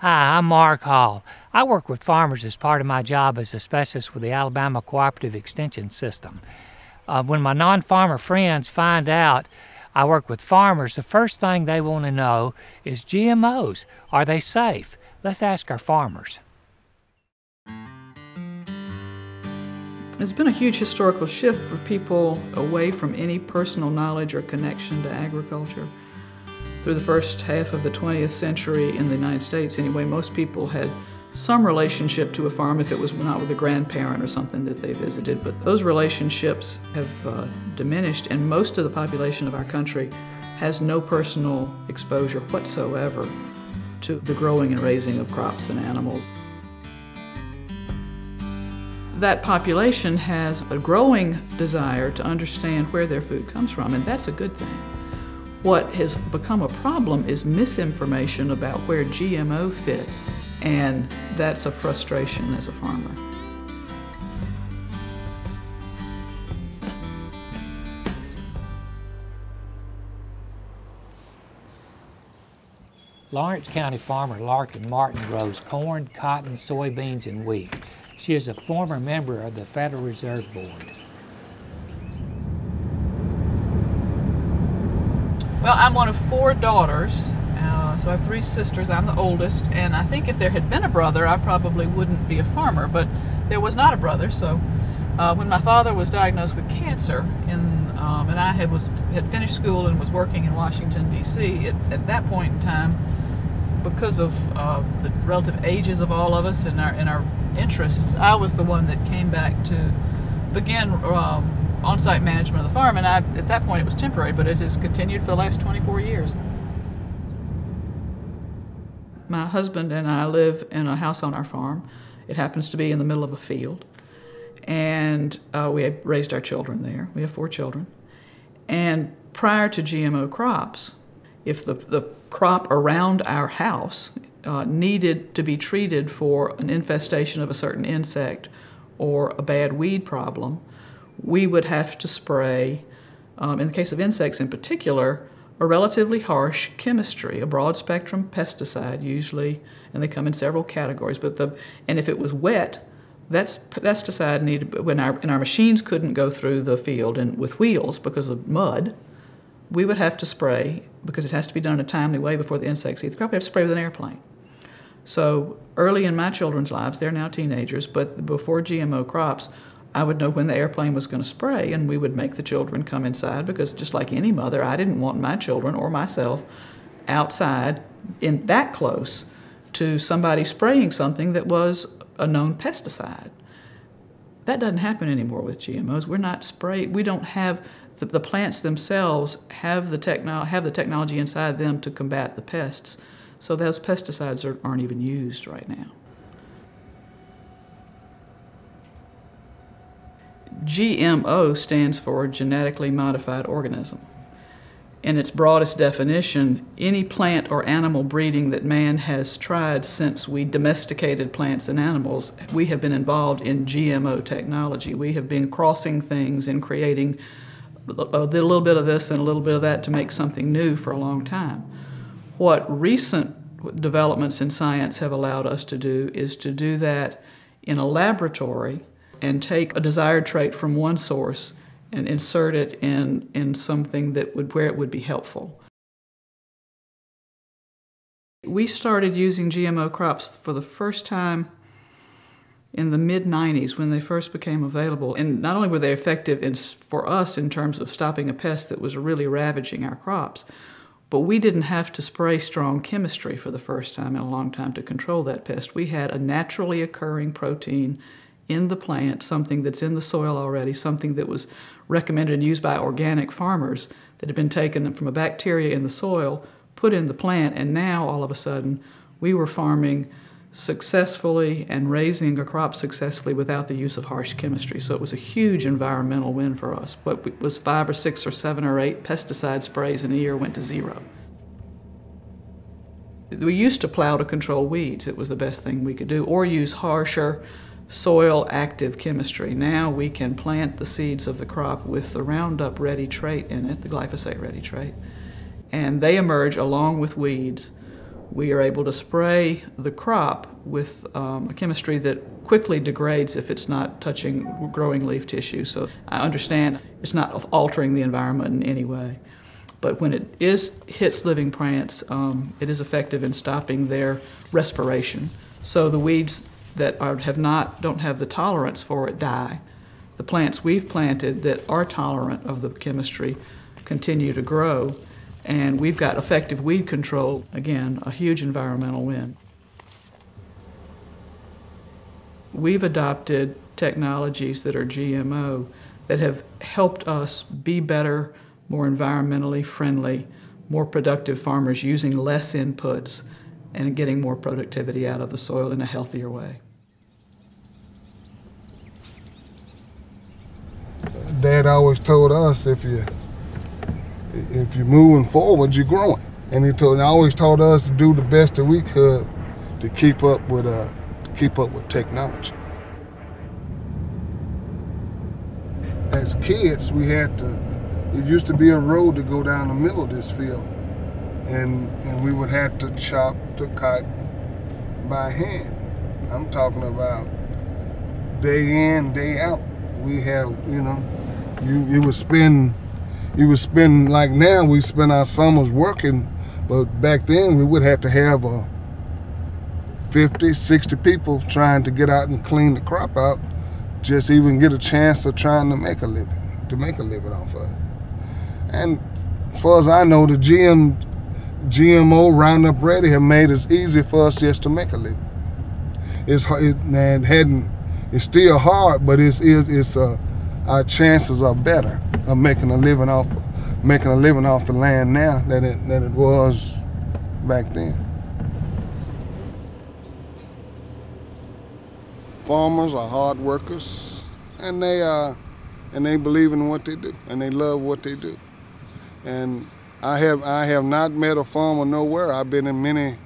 Hi, I'm Mark Hall. I work with farmers as part of my job as a specialist with the Alabama Cooperative Extension System. Uh, when my non farmer friends find out I work with farmers, the first thing they want to know is GMOs. Are they safe? Let's ask our farmers. There's been a huge historical shift for people away from any personal knowledge or connection to agriculture. Through the first half of the 20th century in the United States, anyway, most people had some relationship to a farm if it was not with a grandparent or something that they visited. But those relationships have uh, diminished, and most of the population of our country has no personal exposure whatsoever to the growing and raising of crops and animals. That population has a growing desire to understand where their food comes from, and that's a good thing. What has become a problem is misinformation about where GMO fits, and that's a frustration as a farmer. Lawrence County farmer Larkin Martin grows corn, cotton, soybeans, and wheat. She is a former member of the Federal Reserve Board. Well, I'm one of four daughters, uh, so I have three sisters. I'm the oldest, and I think if there had been a brother, I probably wouldn't be a farmer, but there was not a brother, so uh, when my father was diagnosed with cancer, in, um, and I had, was, had finished school and was working in Washington, D.C., at that point in time, because of uh, the relative ages of all of us and our, and our interests, I was the one that came back to begin um, on-site management of the farm, and I, at that point it was temporary, but it has continued for the last 24 years. My husband and I live in a house on our farm. It happens to be in the middle of a field, and uh, we raised our children there. We have four children. And prior to GMO crops, if the, the crop around our house uh, needed to be treated for an infestation of a certain insect or a bad weed problem, we would have to spray, um, in the case of insects in particular, a relatively harsh chemistry, a broad spectrum pesticide usually, and they come in several categories. But the and if it was wet, that's pesticide needed when our and our machines couldn't go through the field and with wheels because of mud. We would have to spray because it has to be done in a timely way before the insects eat the crop. We have to spray with an airplane. So early in my children's lives, they're now teenagers, but before GMO crops, I would know when the airplane was going to spray, and we would make the children come inside because, just like any mother, I didn't want my children or myself outside in that close to somebody spraying something that was a known pesticide. That doesn't happen anymore with GMOs. We're not spray. We don't have the, the plants themselves have the techno- have the technology inside them to combat the pests. So those pesticides are, aren't even used right now. GMO stands for genetically modified organism. In its broadest definition, any plant or animal breeding that man has tried since we domesticated plants and animals, we have been involved in GMO technology. We have been crossing things and creating a little bit of this and a little bit of that to make something new for a long time. What recent developments in science have allowed us to do is to do that in a laboratory and take a desired trait from one source and insert it in, in something that would where it would be helpful. We started using GMO crops for the first time in the mid 90s when they first became available. And not only were they effective in, for us in terms of stopping a pest that was really ravaging our crops, but we didn't have to spray strong chemistry for the first time in a long time to control that pest. We had a naturally occurring protein in the plant, something that's in the soil already, something that was recommended and used by organic farmers that had been taken from a bacteria in the soil, put in the plant, and now all of a sudden we were farming successfully and raising a crop successfully without the use of harsh chemistry. So it was a huge environmental win for us. What was five or six or seven or eight pesticide sprays in a year went to zero. We used to plow to control weeds. It was the best thing we could do, or use harsher soil active chemistry. Now we can plant the seeds of the crop with the Roundup ready trait in it, the glyphosate ready trait, and they emerge along with weeds we are able to spray the crop with um, a chemistry that quickly degrades if it's not touching growing leaf tissue. So I understand it's not altering the environment in any way. But when it is hits living plants, um, it is effective in stopping their respiration. So the weeds that are, have not don't have the tolerance for it die. The plants we've planted that are tolerant of the chemistry continue to grow, and we've got effective weed control. Again, a huge environmental win. We've adopted technologies that are GMO that have helped us be better more environmentally friendly, more productive farmers using less inputs and getting more productivity out of the soil in a healthier way. Dad always told us if you if you're moving forward, you're growing. And he told, always taught us to do the best that we could to keep up with uh, to keep up with technology. As kids, we had to it used to be a road to go down the middle of this field. And, and we would have to chop cotton by hand. I'm talking about day in, day out. We have, you know, you, you would spend, you would spend, like now, we spend our summers working, but back then we would have to have a 50, 60 people trying to get out and clean the crop out, just even get a chance of trying to make a living, to make a living off of it. And as far as I know, the GM, GMO Roundup Ready have made it easy for us just to make a living. It's it, man, hadn't, it's still hard, but it's, it's, it's uh, our chances are better of making a living off, making a living off the land now than it, than it was back then. Farmers are hard workers, and they uh, and they believe in what they do, and they love what they do. And I have I have not met a farmer nowhere. I've been in many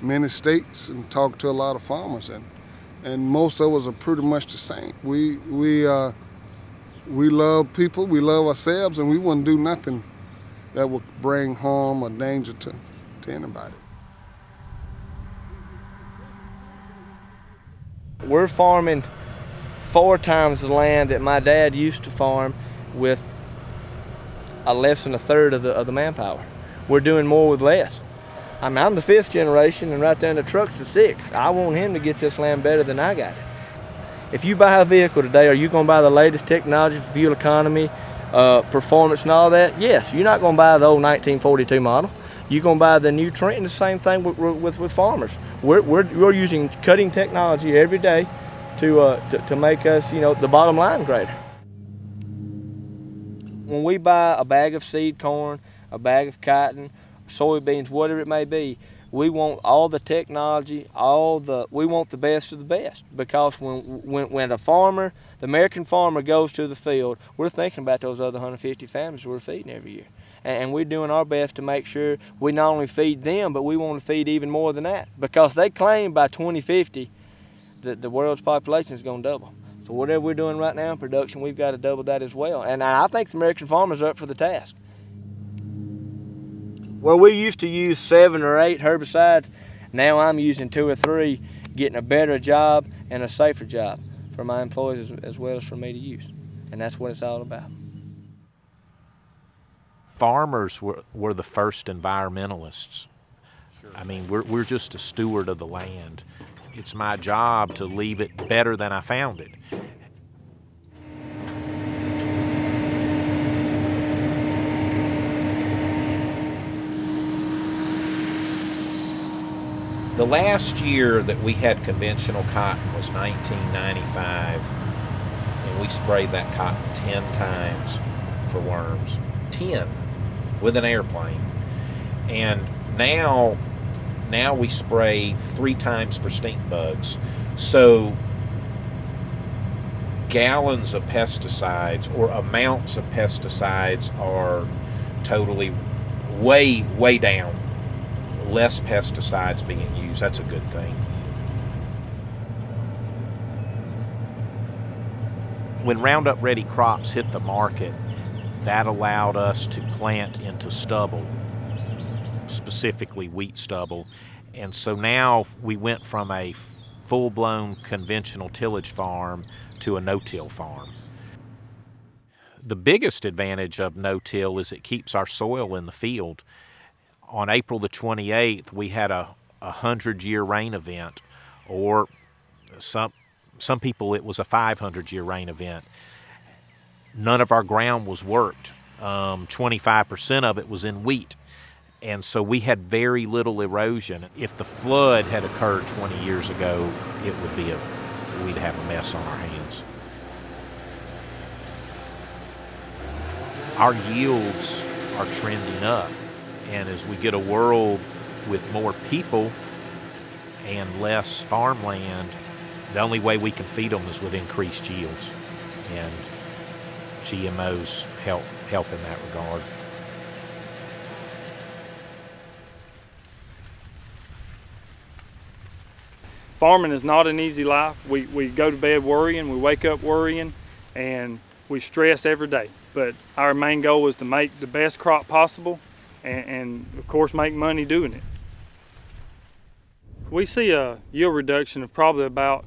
many states and talked to a lot of farmers and and most of us are pretty much the same. We we uh, we love people, we love ourselves, and we wouldn't do nothing that would bring harm or danger to, to anybody. We're farming four times the land that my dad used to farm with a less than a third of the, of the manpower. We're doing more with less. I mean, I'm the fifth generation, and right there in the truck's the sixth. I want him to get this land better than I got it. If you buy a vehicle today, are you going to buy the latest technology fuel economy, uh, performance, and all that? Yes. You're not going to buy the old 1942 model. You're going to buy the new trend. And the same thing with, with, with farmers. We're, we're, we're using cutting technology every day to, uh, to, to make us, you know, the bottom line greater when we buy a bag of seed corn, a bag of cotton, soybeans, whatever it may be, we want all the technology, all the we want the best of the best because when when when a farmer, the American farmer goes to the field, we're thinking about those other 150 families we're feeding every year. And we're doing our best to make sure we not only feed them, but we want to feed even more than that because they claim by 2050 that the world's population is going to double. So whatever we're doing right now in production, we've got to double that as well. And I think the American farmers are up for the task. Where we used to use seven or eight herbicides, now I'm using two or three, getting a better job and a safer job for my employees as, as well as for me to use. And that's what it's all about. Farmers were, were the first environmentalists. Sure. I mean, we're, we're just a steward of the land it's my job to leave it better than I found it. The last year that we had conventional cotton was 1995, and we sprayed that cotton 10 times for worms. 10 with an airplane. And now now we spray three times for stink bugs. So gallons of pesticides or amounts of pesticides are totally way, way down. Less pesticides being used. That's a good thing. When Roundup Ready crops hit the market, that allowed us to plant into stubble specifically wheat stubble. And so now we went from a full blown conventional tillage farm to a no till farm. The biggest advantage of no till is it keeps our soil in the field. On April the 28th, we had a, a hundred year rain event, or some, some people it was a 500 year rain event. None of our ground was worked. Um, 25% of it was in wheat. And so we had very little erosion. If the flood had occurred 20 years ago, it would be a, we'd have a mess on our hands. Our yields are trending up. And as we get a world with more people and less farmland, the only way we can feed them is with increased yields. And GMOs help help in that regard. farming is not an easy life. We, we go to bed worrying, we wake up worrying, and we stress every day. But our main goal is to make the best crop possible and, and of course make money doing it. We see a yield reduction of probably about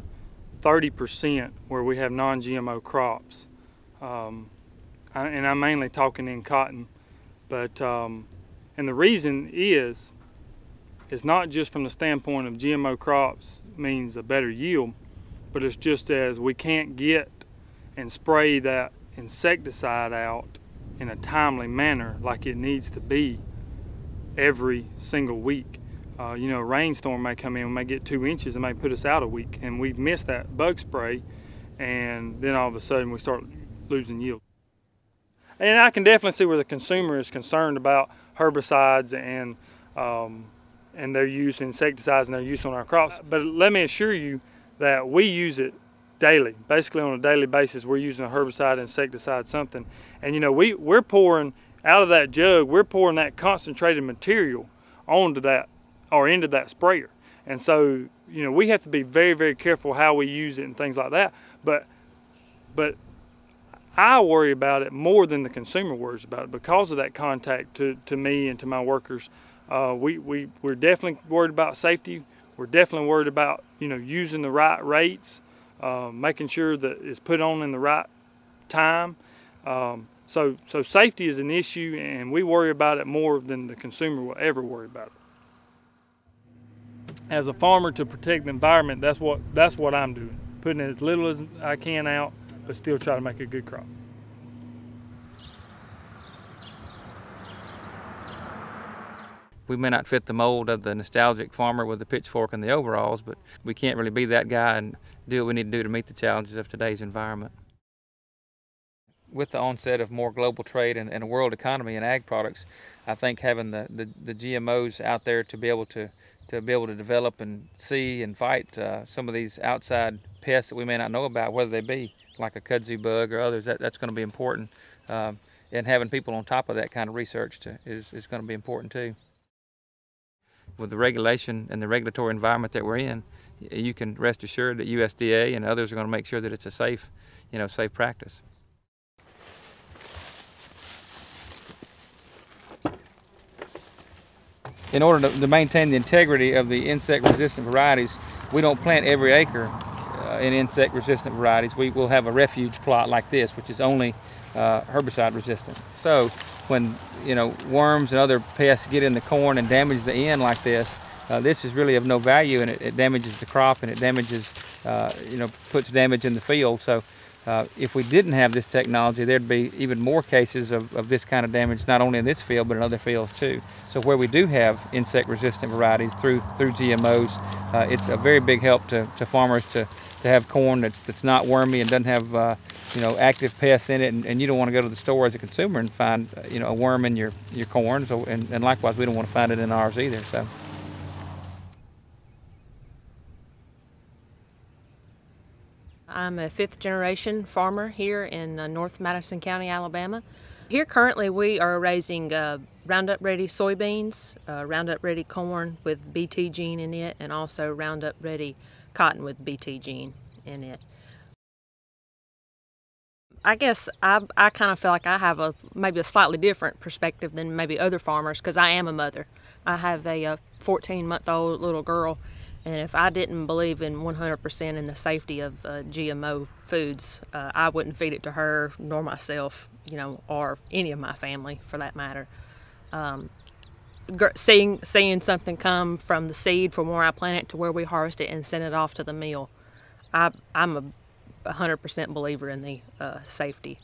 30% where we have non-GMO crops. Um, and I'm mainly talking in cotton, but um, and the reason is, it's not just from the standpoint of GMO crops means a better yield, but it's just as we can't get and spray that insecticide out in a timely manner like it needs to be every single week. Uh, you know, a rainstorm may come in, we may get two inches, and may put us out a week, and we've missed that bug spray, and then all of a sudden we start losing yield. And I can definitely see where the consumer is concerned about herbicides and um, and their use, insecticides and their use on our crops. But let me assure you that we use it daily. Basically on a daily basis, we're using a herbicide, insecticide, something. And you know, we, we're pouring out of that jug, we're pouring that concentrated material onto that or into that sprayer. And so, you know, we have to be very, very careful how we use it and things like that. But, but I worry about it more than the consumer worries about it because of that contact to, to me and to my workers. Uh, we, we, we're definitely worried about safety. We're definitely worried about, you know, using the right rates, uh, making sure that it's put on in the right time. Um, so, so safety is an issue and we worry about it more than the consumer will ever worry about it. As a farmer to protect the environment, that's what, that's what I'm doing. Putting as little as I can out but still try to make a good crop. We may not fit the mold of the nostalgic farmer with the pitchfork and the overalls, but we can't really be that guy and do what we need to do to meet the challenges of today's environment. With the onset of more global trade and, and a world economy in ag products, I think having the, the, the, GMOs out there to be able to, to be able to develop and see and fight uh, some of these outside pests that we may not know about, whether they be like a kudzu bug or others, that, that's going to be important. Um, and having people on top of that kind of research to, is, is going to be important too. With the regulation and the regulatory environment that we're in, you can rest assured that USDA and others are going to make sure that it's a safe, you know, safe practice. In order to, to maintain the integrity of the insect-resistant varieties, we don't plant every acre uh, in insect resistant varieties, we will have a refuge plot like this, which is only uh, herbicide resistant. So when you know worms and other pests get in the corn and damage the end like this, uh, this is really of no value and it, it damages the crop and it damages, uh, you know, puts damage in the field. So uh, if we didn't have this technology, there'd be even more cases of, of this kind of damage, not only in this field, but in other fields too. So where we do have insect-resistant varieties through through GMOs, uh, it's a very big help to, to farmers to to have corn that's, that's not wormy and doesn't have uh, you know active pests in it and, and, you don't want to go to the store as a consumer and find uh, you know a worm in your your corn so and, and likewise we don't want to find it in ours either so I'm a fifth generation farmer here in uh, North Madison County, Alabama. Here currently we are raising uh, Roundup Ready soybeans, uh, Roundup Ready corn with BT gene in it, and also Roundup Ready cotton with BT gene in it. I guess I, I kind of feel like I have a maybe a slightly different perspective than maybe other farmers because I am a mother. I have a 14 month old little girl, and if I didn't believe in 100% in the safety of uh, GMO foods, uh, I wouldn't feed it to her nor myself, you know, or any of my family for that matter. Um, seeing seeing something come from the seed from where I plant it to where we harvest it and send it off to the mill, I, I'm a 100% believer in the uh, safety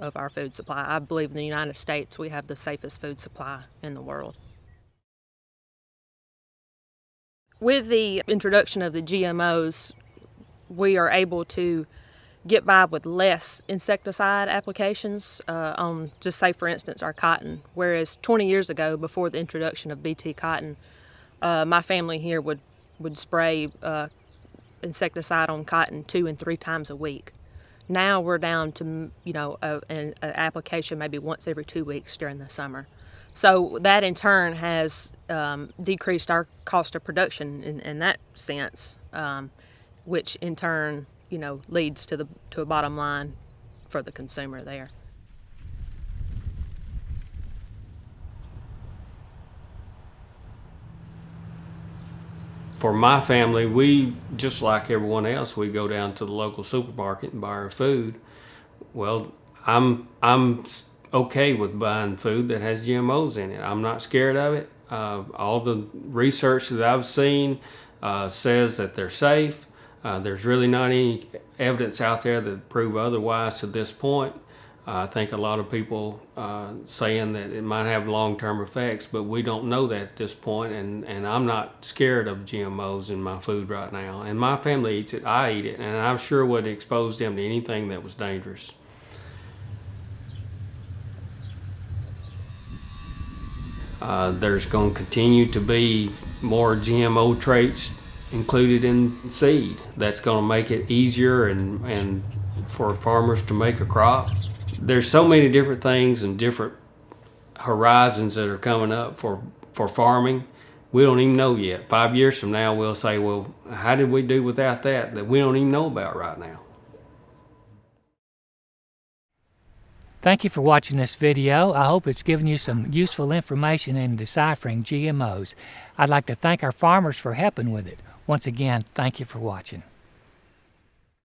of our food supply. I believe in the United States we have the safest food supply in the world. With the introduction of the GMOs, we are able to get by with less insecticide applications uh, on, just say for instance, our cotton. Whereas 20 years ago, before the introduction of BT cotton, uh, my family here would, would spray uh, insecticide on cotton two and three times a week. Now we're down to, you know, an application maybe once every two weeks during the summer. So that in turn has um, decreased our cost of production in, in that sense, um, which in turn you know, leads to the to a bottom line for the consumer there. For my family, we just like everyone else, we go down to the local supermarket and buy our food. Well, I'm I'm okay with buying food that has GMOs in it. I'm not scared of it. Uh, all the research that I've seen uh, says that they're safe. Uh, there's really not any evidence out there that prove otherwise to this point. I think a lot of people uh, saying that it might have long-term effects, but we don't know that at this point, and, and I'm not scared of GMOs in my food right now. And my family eats it, I eat it, and I'm sure would expose them to anything that was dangerous. Uh, there's going to continue to be more GMO traits included in seed. That's going to make it easier and, and for farmers to make a crop. There's so many different things and different horizons that are coming up for, for farming. We don't even know yet. Five years from now, we'll say, well, how did we do without that that we don't even know about right now? Thank you for watching this video. I hope it's given you some useful information in deciphering GMOs. I'd like to thank our farmers for helping with it. Once again, thank you for watching.